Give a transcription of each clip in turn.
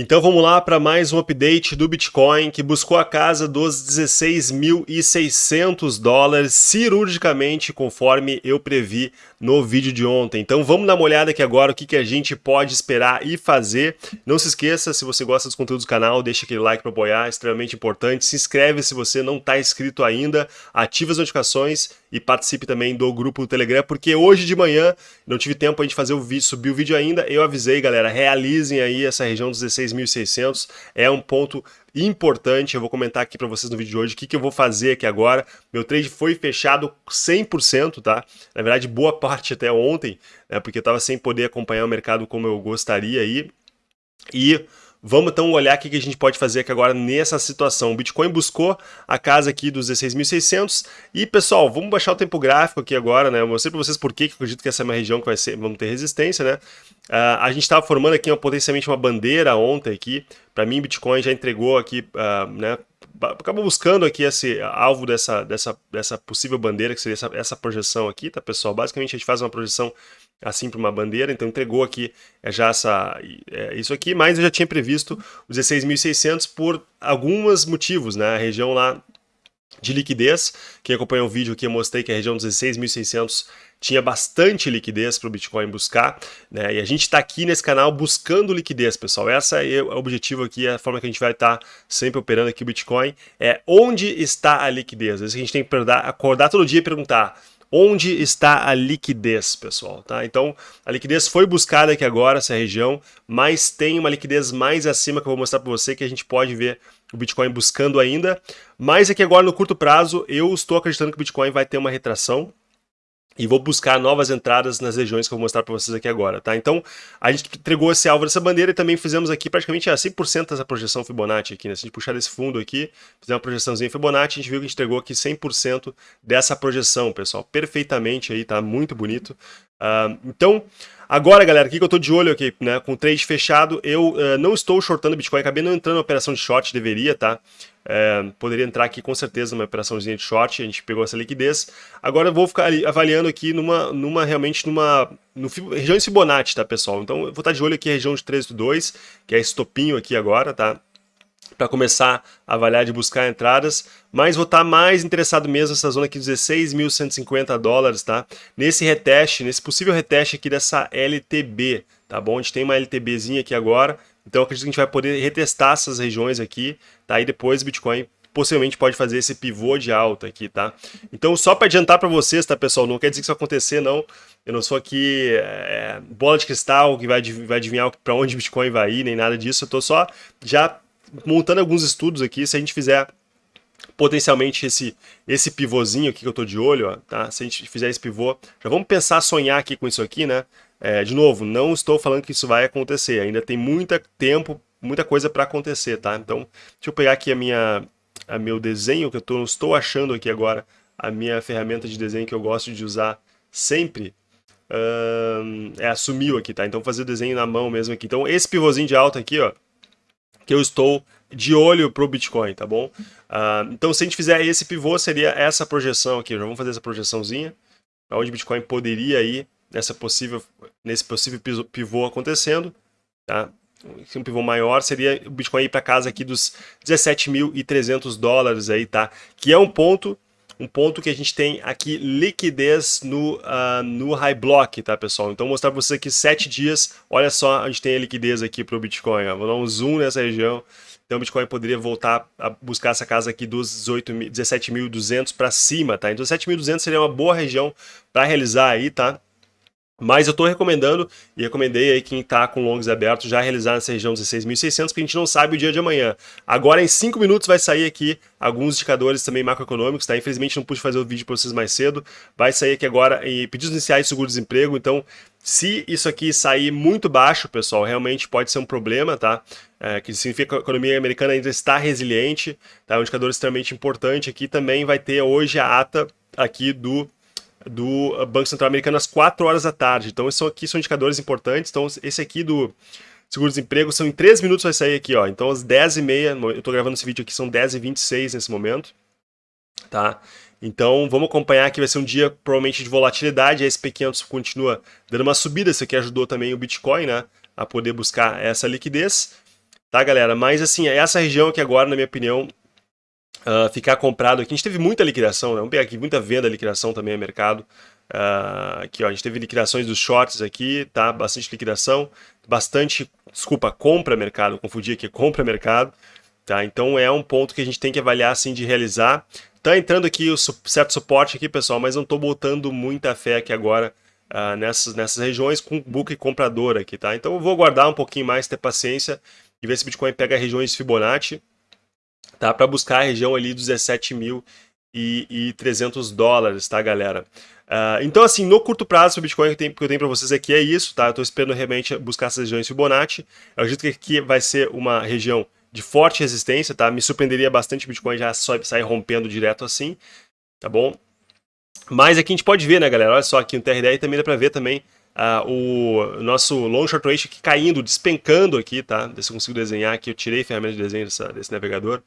Então vamos lá para mais um update do Bitcoin que buscou a casa dos 16.600 dólares cirurgicamente conforme eu previ no vídeo de ontem. Então vamos dar uma olhada aqui agora o que, que a gente pode esperar e fazer. Não se esqueça, se você gosta dos conteúdos do canal, deixa aquele like para apoiar, é extremamente importante. Se inscreve se você não está inscrito ainda, ativa as notificações e participe também do grupo do Telegram, porque hoje de manhã não tive tempo de fazer o vídeo, subir o vídeo ainda, eu avisei galera, realizem aí essa região dos 16 6.600 é um ponto importante, eu vou comentar aqui para vocês no vídeo de hoje o que, que eu vou fazer aqui agora. Meu trade foi fechado 100%, tá? Na verdade, boa parte até ontem, né, porque eu estava sem poder acompanhar o mercado como eu gostaria aí. E Vamos então olhar o que a gente pode fazer aqui agora nessa situação. O Bitcoin buscou a casa aqui dos 16.600 e pessoal, vamos baixar o tempo gráfico aqui agora, né? Eu mostrei para vocês por que eu acredito que essa é uma região que vai ser, vamos ter resistência, né? Uh, a gente estava formando aqui uma, potencialmente uma bandeira ontem aqui. Para mim, Bitcoin já entregou aqui, uh, né? Acabou buscando aqui esse alvo dessa, dessa, dessa possível bandeira, que seria essa, essa projeção aqui, tá pessoal? Basicamente a gente faz uma projeção assim para uma bandeira, então entregou aqui é, já essa, é, isso aqui, mas eu já tinha previsto os 16.600 por alguns motivos, né? A região lá de liquidez, quem acompanhou o vídeo aqui eu mostrei que a região dos 16.600 tinha bastante liquidez para o Bitcoin buscar, né? E a gente está aqui nesse canal buscando liquidez, pessoal. Essa é o objetivo aqui, é a forma que a gente vai estar tá sempre operando aqui o Bitcoin, é onde está a liquidez. A gente tem que acordar todo dia e perguntar onde está a liquidez, pessoal, tá? Então, a liquidez foi buscada aqui agora, essa região, mas tem uma liquidez mais acima que eu vou mostrar para você, que a gente pode ver o Bitcoin buscando ainda. Mas aqui agora, no curto prazo, eu estou acreditando que o Bitcoin vai ter uma retração, e vou buscar novas entradas nas regiões que eu vou mostrar para vocês aqui agora, tá? Então, a gente entregou esse alvo dessa bandeira e também fizemos aqui praticamente a 100% dessa projeção Fibonacci aqui, né? Se a gente puxar desse fundo aqui, fizer uma projeçãozinha Fibonacci, a gente viu que a gente entregou aqui 100% dessa projeção, pessoal. Perfeitamente aí, tá? Muito bonito. Uh, então, agora, galera, o que, eu estou de olho aqui, né? Com o trade fechado, eu uh, não estou shortando Bitcoin, acabei não entrando na operação de short, deveria, tá? É, poderia entrar aqui com certeza numa operaçãozinha de short, a gente pegou essa liquidez. Agora eu vou ficar avaliando aqui numa, numa realmente numa no, região de Fibonacci, tá pessoal? Então eu vou estar de olho aqui região de 13,2, que é esse topinho aqui agora, tá? Para começar a avaliar de buscar entradas, mas vou estar mais interessado mesmo nessa zona aqui, 16.150 dólares, tá? Nesse reteste, nesse possível reteste aqui dessa LTB, tá bom? A gente tem uma LTBzinha aqui agora, então acredito que a gente vai poder retestar essas regiões aqui, tá? E depois o Bitcoin possivelmente pode fazer esse pivô de alta aqui, tá? Então só para adiantar para vocês, tá pessoal, não quer dizer que isso acontecer não, eu não sou aqui é, bola de cristal que vai, vai adivinhar para onde o Bitcoin vai ir, nem nada disso, eu tô só já montando alguns estudos aqui, se a gente fizer potencialmente esse, esse pivôzinho aqui que eu tô de olho, ó, tá? Se a gente fizer esse pivô, já vamos pensar, sonhar aqui com isso aqui, né? É, de novo, não estou falando que isso vai acontecer, ainda tem muito tempo, muita coisa para acontecer, tá? Então, deixa eu pegar aqui a minha, a meu desenho, que eu tô, estou achando aqui agora, a minha ferramenta de desenho que eu gosto de usar sempre, é sumiu aqui, tá? Então, fazer o desenho na mão mesmo aqui. Então, esse pivôzinho de alta aqui, ó, que eu estou de olho para o Bitcoin, tá bom? Uh, então, se a gente fizer esse pivô, seria essa projeção aqui. Já vamos fazer essa projeçãozinha, onde o Bitcoin poderia ir nessa possível, nesse possível pivô acontecendo, tá? Um pivô maior seria o Bitcoin ir para casa aqui dos 17.300 dólares aí, tá? Que é um ponto, um ponto que a gente tem aqui liquidez no, uh, no high block, tá, pessoal? Então vou mostrar para vocês aqui sete dias, olha só, a gente tem a liquidez aqui para o Bitcoin, ó. vou dar um zoom nessa região, então o Bitcoin poderia voltar a buscar essa casa aqui dos 17.200 para cima, tá? Então 17.200 seria uma boa região para realizar aí, tá? Mas eu estou recomendando, e recomendei aí quem está com longs abertos já realizar nessa região 16.600, porque a gente não sabe o dia de amanhã. Agora em 5 minutos vai sair aqui alguns indicadores também macroeconômicos, tá? Infelizmente não pude fazer o vídeo para vocês mais cedo. Vai sair aqui agora em pedidos iniciais de seguro-desemprego, então se isso aqui sair muito baixo, pessoal, realmente pode ser um problema, tá? É, que significa que a economia americana ainda está resiliente, tá? É um indicador extremamente importante aqui. Também vai ter hoje a ata aqui do do Banco Central Americano às 4 horas da tarde. Então, isso aqui são indicadores importantes. Então, esse aqui do seguro-desemprego são em 3 minutos vai sair aqui, ó. Então, às 10h30, eu estou gravando esse vídeo aqui, são 10h26 nesse momento, tá? Então, vamos acompanhar que vai ser um dia provavelmente de volatilidade. A SP500 continua dando uma subida. Isso aqui ajudou também o Bitcoin, né? A poder buscar essa liquidez. tá, galera? Mas, assim, essa região aqui agora, na minha opinião, uh, ficar comprado aqui. A gente teve muita liquidação, né? Vamos pegar aqui, muita venda, liquidação também no mercado. Uh, aqui, ó, a gente teve liquidações dos shorts aqui, tá? Bastante liquidação, bastante, desculpa, compra mercado, confundi aqui, compra mercado, tá? Então é um ponto que a gente tem que avaliar, assim, de realizar. Tá entrando aqui o certo suporte aqui, pessoal, mas não tô botando muita fé aqui agora uh, nessas, nessas regiões com book comprador aqui, tá? Então eu vou aguardar um pouquinho mais, ter paciência e ver se o Bitcoin pega regiões de Fibonacci, tá? Para buscar a região ali dos 17.300 dólares, tá, galera? Uh, então, assim, no curto prazo, o Bitcoin que eu tenho, para vocês aqui é isso, tá? Eu estou esperando realmente buscar essas regiões Fibonacci. Eu acredito que aqui vai ser uma região de forte resistência, tá? Me surpreenderia bastante o Bitcoin já sair rompendo direto assim, tá bom? Mas aqui a gente pode ver, né, galera? Olha só aqui no TRDI também dá para ver também uh, o nosso long short ratio aqui caindo, despencando aqui, tá? Deixa se eu consigo desenhar aqui, eu tirei a ferramenta de desenho dessa, desse navegador.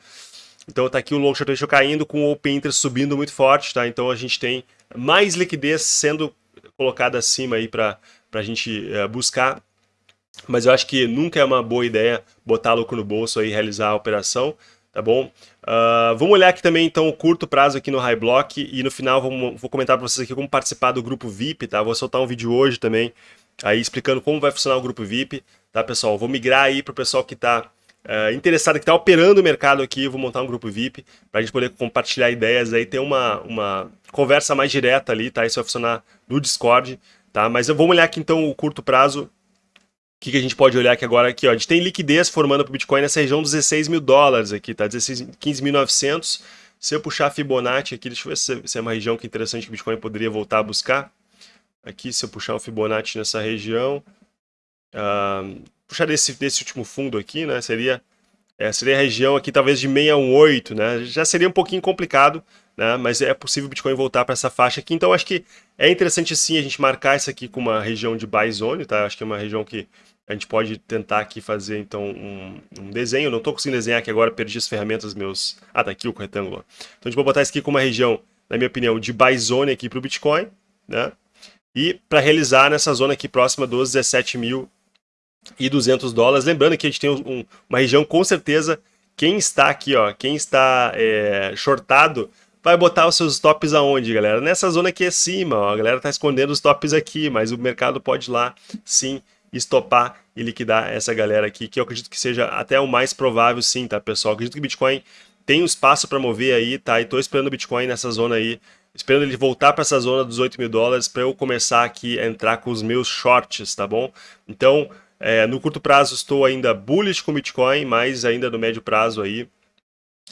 Então tá aqui o long short ratio caindo com o open interest subindo muito forte, tá? Então a gente tem mais liquidez sendo colocada acima aí para a gente uh, buscar. Mas eu acho que nunca é uma boa ideia botar lucro no bolso aí e realizar a operação, tá bom? Uh, vamos olhar aqui também então o curto prazo aqui no High Block e no final vou comentar para vocês aqui como participar do grupo VIP, tá? Vou soltar um vídeo hoje também aí explicando como vai funcionar o grupo VIP, tá pessoal? Vou migrar aí para o pessoal que está uh, interessado, que está operando o mercado aqui, vou montar um grupo VIP para a gente poder compartilhar ideias aí, ter uma, uma conversa mais direta ali, tá? Isso vai funcionar no Discord, tá? Mas vamos olhar aqui então o curto prazo que, que a gente pode olhar aqui agora? Aqui, ó, a gente tem liquidez formando para o Bitcoin nessa região dos 16 mil dólares aqui, tá? 15.900. Se eu puxar Fibonacci aqui, deixa eu ver se, se, é uma região que é interessante que o Bitcoin poderia voltar a buscar. Aqui, se eu puxar o Fibonacci nessa região, uh, puxar desse, desse último fundo aqui, né? Seria, é, seria a região aqui talvez de 618, né? Já seria um pouquinho complicado, né? Mas é possível o Bitcoin voltar para essa faixa aqui. Então, acho que é interessante sim a gente marcar isso aqui com uma região de buy zone, tá? Acho que é uma região que a gente pode tentar aqui fazer, então, um, um desenho. Não estou conseguindo desenhar aqui agora, perdi as ferramentas meus... Ah, tá aqui o retângulo. Então, a gente vai botar isso aqui como uma região, na minha opinião, de buy zone aqui para o Bitcoin, né? E para realizar nessa zona aqui próxima dos 17.200 dólares. Lembrando que a gente tem um, uma região, com certeza, quem está aqui, ó, quem está é, shortado, vai botar os seus stops aonde, galera? Nessa zona aqui acima, ó, a galera está escondendo os tops aqui, mas o mercado pode ir lá, sim, estopar e liquidar essa galera aqui, que eu acredito que seja até o mais provável sim, tá, pessoal? Eu acredito que o Bitcoin tem um espaço para mover aí, tá? E tô esperando o Bitcoin nessa zona aí, esperando ele voltar para essa zona dos 8 mil dólares para eu começar aqui a entrar com os meus shorts, tá bom? Então, é, no curto prazo estou ainda bullish com o Bitcoin, mas ainda no médio prazo aí,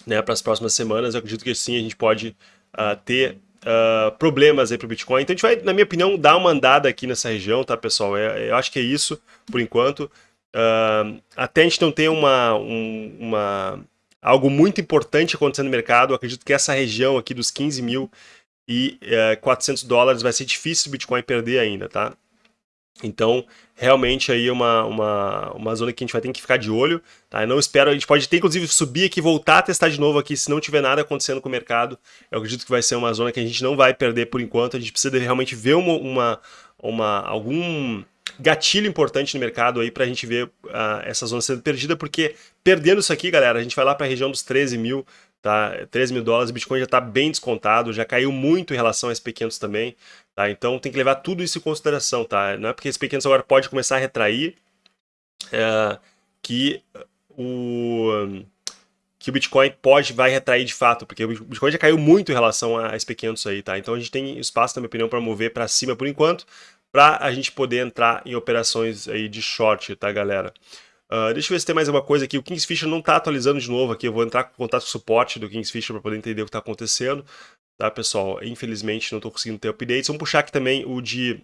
né, para as próximas semanas, eu acredito que sim, a gente pode uh, ter uh, problemas aí para o Bitcoin. Então a gente vai, na minha opinião, dar uma andada aqui nessa região, tá, pessoal? É, eu acho que é isso, por enquanto. Uh, até a gente não ter uma, um, uma, algo muito importante acontecendo no mercado, acredito que essa região aqui dos 15 mil e uh, eh, 400 dólares vai ser difícil o Bitcoin perder ainda, tá? Então, realmente aí é uma, uma, uma zona que a gente vai ter que ficar de olho, tá? Eu não espero, a gente pode ter inclusive subir aqui, voltar a testar de novo aqui, se não tiver nada acontecendo com o mercado, eu acredito que vai ser uma zona que a gente não vai perder por enquanto, a gente precisa realmente ver uma, uma, uma algum gatilho importante no mercado aí para a gente ver uh, essa zona sendo perdida, porque perdendo isso aqui, galera, a gente vai lá para a região dos 13 mil, tá? 13 mil dólares, o Bitcoin já está bem descontado, já caiu muito em relação a SP500 também, tá? Então tem que levar tudo isso em consideração, tá? Não é porque SP500 agora pode começar a retrair é, que o que o Bitcoin pode, vai retrair de fato, porque o Bitcoin já caiu muito em relação a SP500 aí, tá? Então a gente tem espaço, na minha opinião, para mover para cima por enquanto, para a gente poder entrar em operações aí de short, tá, galera? Uh, deixa eu ver se tem mais alguma coisa aqui. O Kingsfisher não está atualizando de novo aqui. Eu vou entrar com contato com o suporte do Kingsfisher para poder entender o que está acontecendo. Tá, pessoal? Infelizmente não estou conseguindo ter updates. Vamos puxar aqui também o de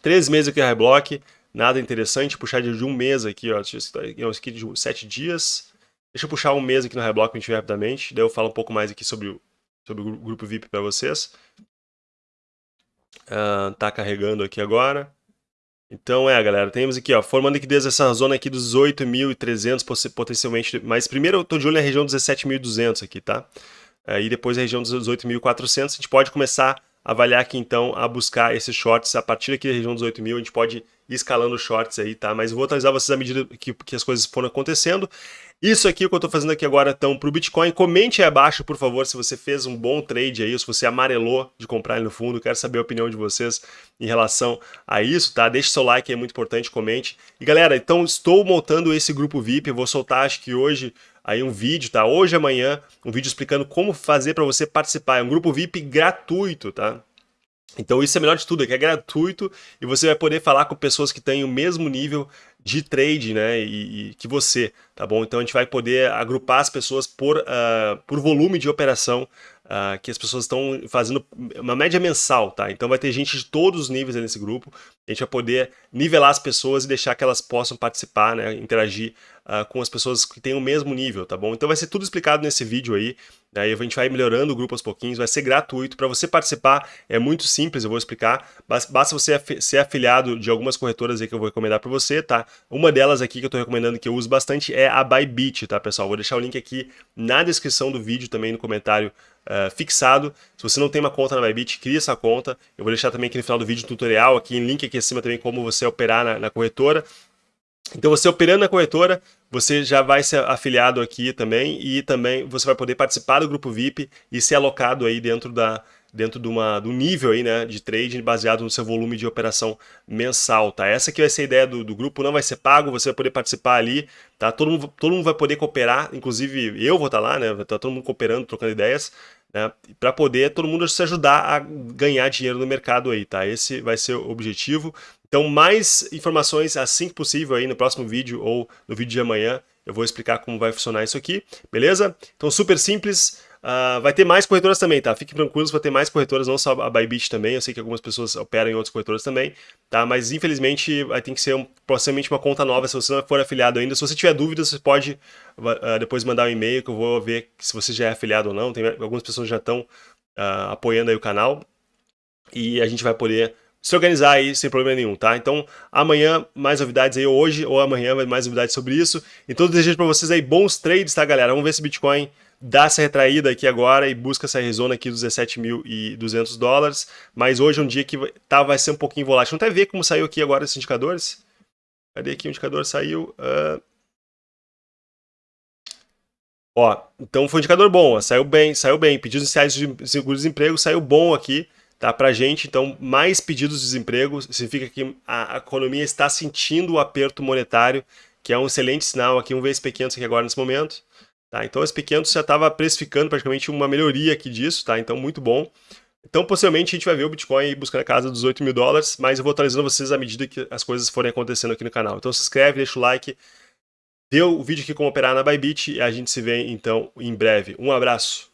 3 meses aqui, High Block. Nada interessante. Puxar de um mês aqui, ó. Esse aqui de 7 dias. Deixa eu puxar um mês aqui no High Block para a gente rapidamente. Daí eu falo um pouco mais aqui sobre o, sobre o grupo VIP para vocês. Uh, tá carregando aqui agora. Então é, galera, temos aqui, ó, formando liquidez essa zona aqui dos 8.300 potencialmente, mas primeiro eu tô de olho na região dos 17.200 aqui, tá? Aí depois a região dos 8.400, a gente pode começar a avaliar aqui então a buscar esses shorts a partir aqui da região dos 8.000, a gente pode escalando shorts aí, tá? Mas eu vou atualizar vocês à medida que, que as coisas foram acontecendo. Isso aqui que eu estou fazendo aqui agora, então, para o Bitcoin, comente aí abaixo, por favor, se você fez um bom trade aí, se você amarelou de comprar no fundo, quero saber a opinião de vocês em relação a isso, tá? Deixe seu like, é muito importante, comente. E galera, então estou montando esse grupo VIP, eu vou soltar acho que hoje aí um vídeo, tá? Hoje amanhã, um vídeo explicando como fazer para você participar. É um grupo VIP gratuito, tá? Então isso é melhor de tudo, é que é gratuito e você vai poder falar com pessoas que têm o mesmo nível de trade, né, e, e, que você, tá bom? Então a gente vai poder agrupar as pessoas por, uh, por volume de operação uh, que as pessoas estão fazendo uma média mensal, tá? Então vai ter gente de todos os níveis nesse grupo, a gente vai poder nivelar as pessoas e deixar que elas possam participar, né, interagir uh, com as pessoas que têm o mesmo nível, tá bom? Então vai ser tudo explicado nesse vídeo aí, Aí a gente vai melhorando o grupo aos pouquinhos, vai ser gratuito. Para você participar é muito simples, eu vou explicar. Basta você ser afiliado de algumas corretoras aí que eu vou recomendar para você, tá? Uma delas aqui que eu estou recomendando que eu uso bastante é a Bybit, tá pessoal? Vou deixar o link aqui na descrição do vídeo, também no comentário uh, fixado. Se você não tem uma conta na Bybit, cria essa conta. Eu vou deixar também aqui no final do vídeo um tutorial, aqui link aqui acima também como você operar na, na corretora. Então você operando na corretora, você já vai ser afiliado aqui também e também você vai poder participar do grupo VIP e ser alocado aí dentro da dentro de uma do nível aí, né, de trading baseado no seu volume de operação mensal, tá? Essa que vai ser a ideia do, do grupo, não vai ser pago, você vai poder participar ali, tá? Todo mundo, todo mundo vai poder cooperar, inclusive eu vou estar lá, né? Vai estar todo mundo cooperando, trocando ideias, né? Para poder todo mundo se ajudar a ganhar dinheiro no mercado aí, tá? Esse vai ser o objetivo. Então, mais informações assim que possível aí no próximo vídeo ou no vídeo de amanhã. Eu vou explicar como vai funcionar isso aqui, beleza? Então, super simples. Uh, vai ter mais corretoras também, tá? Fiquem tranquilos, vai ter mais corretoras, não só a Bybit também. Eu sei que algumas pessoas operam em outras corretoras também, tá? Mas infelizmente vai ter que ser um, possivelmente uma conta nova se você não for afiliado ainda. Se você tiver dúvidas, você pode uh, depois mandar um e-mail que eu vou ver se você já é afiliado ou não. Tem algumas pessoas já estão uh, apoiando aí o canal e a gente vai poder se organizar aí sem problema nenhum, tá? Então, amanhã mais novidades aí, hoje ou amanhã mais novidades sobre isso. Então, desejo para vocês aí bons trades, tá, galera? Vamos ver se Bitcoin dá essa retraída aqui agora e busca essa zona aqui dos 17.200 dólares. Mas hoje é um dia que tá, vai ser um pouquinho volátil. Vamos até ver como saiu aqui agora esses indicadores. Cadê aqui o indicador? Saiu... Uh... Ó, então foi um indicador bom, ó, saiu bem, saiu bem. Pedidos iniciais de seguro-desemprego saiu bom aqui tá, para a gente. Então, mais pedidos de desemprego significa que a, economia está sentindo o aperto monetário, que é um excelente sinal aqui, um SP500 aqui agora nesse momento. Tá? Então, esse SP500 já estava precificando praticamente uma melhoria aqui disso, tá? então muito bom. Então, possivelmente, a gente vai ver o Bitcoin buscando a casa dos 8 mil dólares, mas eu vou atualizando vocês à medida que as coisas forem acontecendo aqui no canal. Então, se inscreve, deixa o like, dê o vídeo aqui como operar na Bybit e a gente se vê, então, em breve. Um abraço!